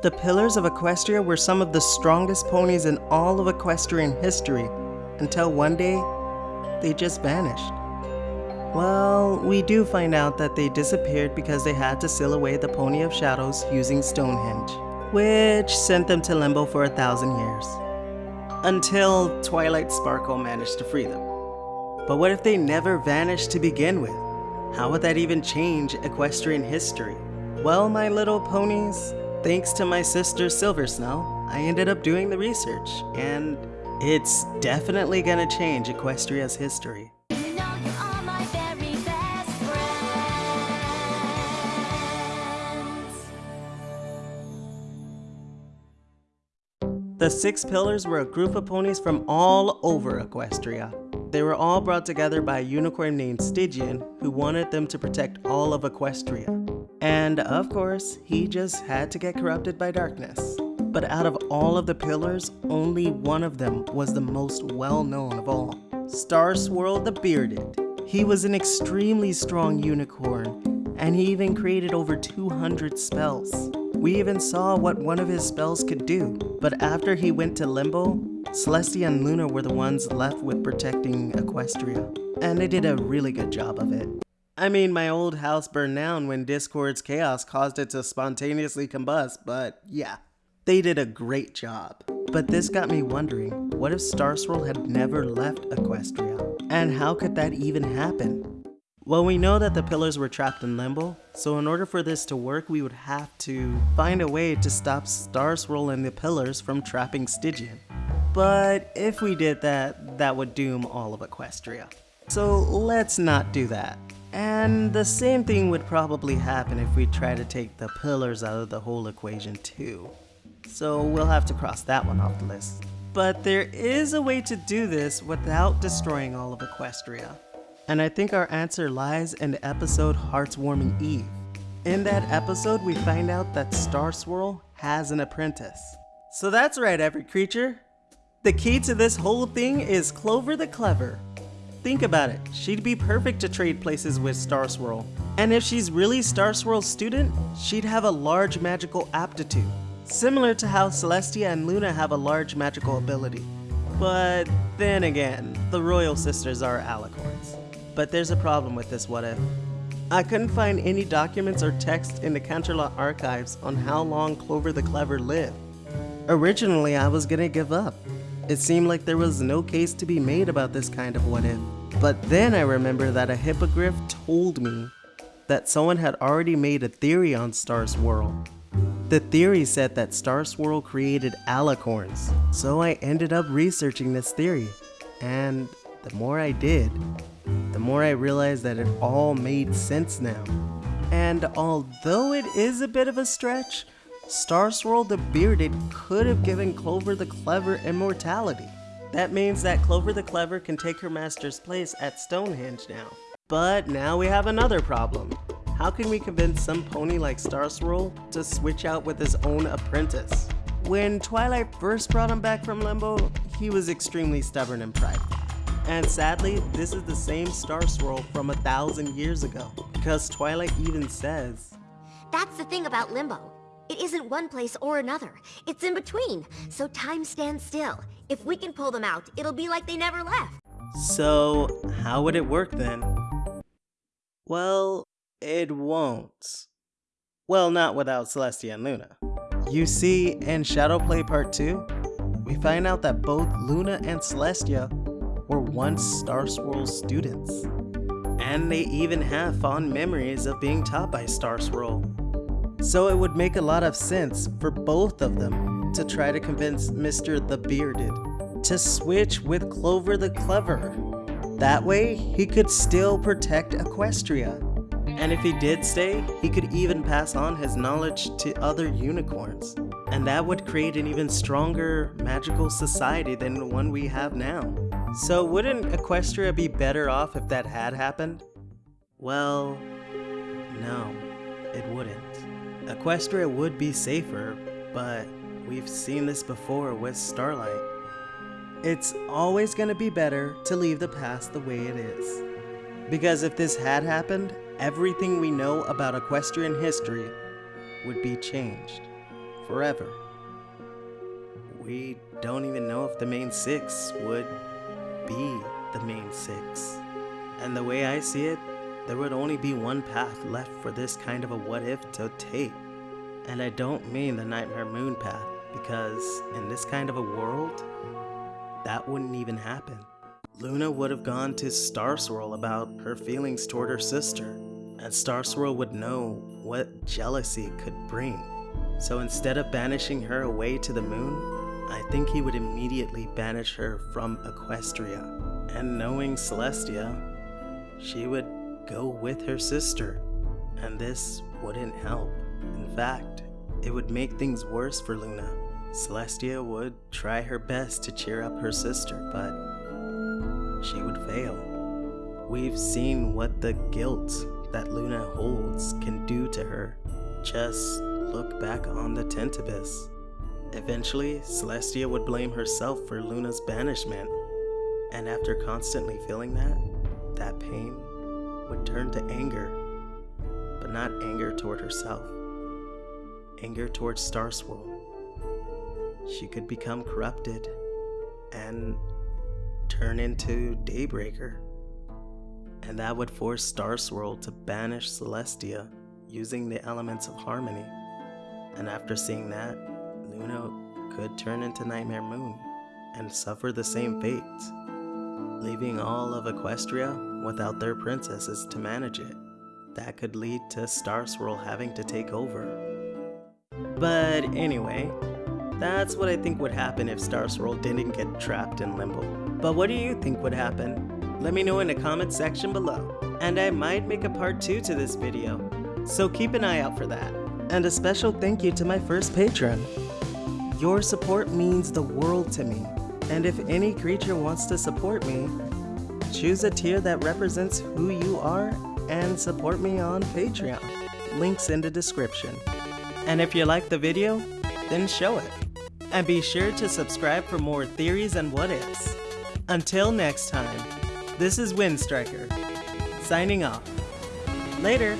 The Pillars of Equestria were some of the strongest ponies in all of equestrian history, until one day, they just vanished. Well, we do find out that they disappeared because they had to seal away the Pony of Shadows using Stonehenge, which sent them to limbo for a thousand years. Until Twilight Sparkle managed to free them. But what if they never vanished to begin with? How would that even change equestrian history? Well, my little ponies, thanks to my sister Silver Snow, I ended up doing the research, and it's definitely gonna change Equestria's history. You know you are my very best friends. The Six Pillars were a group of ponies from all over Equestria. They were all brought together by a unicorn named Stygian who wanted them to protect all of Equestria. And of course, he just had to get corrupted by darkness. But out of all of the pillars, only one of them was the most well known of all. Star Swirl the Bearded. He was an extremely strong unicorn, and he even created over 200 spells. We even saw what one of his spells could do, but after he went to Limbo, Celestia and Luna were the ones left with protecting Equestria, and they did a really good job of it. I mean, my old house burned down when Discord's chaos caused it to spontaneously combust, but yeah, they did a great job. But this got me wondering, what if Star Swirl had never left Equestria? And how could that even happen? Well, we know that the pillars were trapped in limbo, so in order for this to work, we would have to find a way to stop Star Swirl and the pillars from trapping Stygian. But if we did that, that would doom all of Equestria. So let's not do that. And the same thing would probably happen if we try to take the pillars out of the whole equation too. So we'll have to cross that one off the list. But there is a way to do this without destroying all of Equestria. And I think our answer lies in the episode Hearth's Warming Eve. In that episode, we find out that Star Swirl has an apprentice. So that's right, every creature. The key to this whole thing is Clover the Clever. Think about it, she'd be perfect to trade places with Star Swirl. And if she's really Star Swirl's student, she'd have a large magical aptitude. Similar to how Celestia and Luna have a large magical ability. But then again, the Royal Sisters are alicorns. But there's a problem with this what if. I couldn't find any documents or text in the Canterlot archives on how long Clover the Clever lived. Originally, I was gonna give up. It seemed like there was no case to be made about this kind of what if. But then I remember that a hippogriff told me that someone had already made a theory on Star Swirl. The theory said that Star Swirl created alicorns, so I ended up researching this theory. And the more I did, the more I realized that it all made sense now. And although it is a bit of a stretch, Star Swirl the Bearded could have given Clover the Clever immortality. That means that Clover the Clever can take her master's place at Stonehenge now. But now we have another problem. How can we convince some pony like Star Swirl to switch out with his own apprentice? When Twilight first brought him back from Limbo, he was extremely stubborn and prideful. And sadly, this is the same Star Swirl from a thousand years ago. Because Twilight even says, That's the thing about limbo. It isn't one place or another. It's in between, so time stands still. If we can pull them out, it'll be like they never left. So, how would it work then? Well, it won't. Well, not without Celestia and Luna. You see, in Shadowplay Part 2, we find out that both Luna and Celestia were once Star Swirl's students. And they even have fond memories of being taught by Star Swirl. So it would make a lot of sense for both of them to try to convince Mr. the Bearded to switch with Clover the Clever. That way, he could still protect Equestria. And if he did stay, he could even pass on his knowledge to other unicorns. And that would create an even stronger magical society than the one we have now. So wouldn't Equestria be better off if that had happened? Well, no, it wouldn't. Equestria would be safer, but we've seen this before with Starlight. It's always gonna be better to leave the past the way it is. Because if this had happened, everything we know about equestrian history would be changed forever. We don't even know if the main six would be the main six. And the way I see it, there would only be one path left for this kind of a what if to take. And I don't mean the Nightmare Moon path, because in this kind of a world, that wouldn't even happen. Luna would have gone to Star Swirl about her feelings toward her sister, and Star Swirl would know what jealousy could bring. So instead of banishing her away to the moon, I think he would immediately banish her from Equestria. And knowing Celestia, she would go with her sister, and this wouldn't help. In fact, it would make things worse for Luna. Celestia would try her best to cheer up her sister, but she would fail. We've seen what the guilt that Luna holds can do to her. Just look back on the Tantabus. Eventually, Celestia would blame herself for Luna's banishment, and after constantly feeling that, that pain would turn to anger, but not anger toward herself, anger toward Star Swirl. She could become corrupted and turn into Daybreaker, and that would force Star Swirl to banish Celestia using the elements of harmony. And after seeing that, Luna could turn into Nightmare Moon and suffer the same fate, leaving all of Equestria without their princesses to manage it. That could lead to Star Swirl having to take over. But anyway, that's what I think would happen if Star Swirl didn't get trapped in limbo. But what do you think would happen? Let me know in the comment section below. And I might make a part 2 to this video, so keep an eye out for that. And a special thank you to my first patron. Your support means the world to me, and if any creature wants to support me, choose a tier that represents who you are and support me on Patreon. Links in the description. And if you like the video, then show it. And be sure to subscribe for more theories and what ifs. Until next time, this is Windstriker, signing off. Later.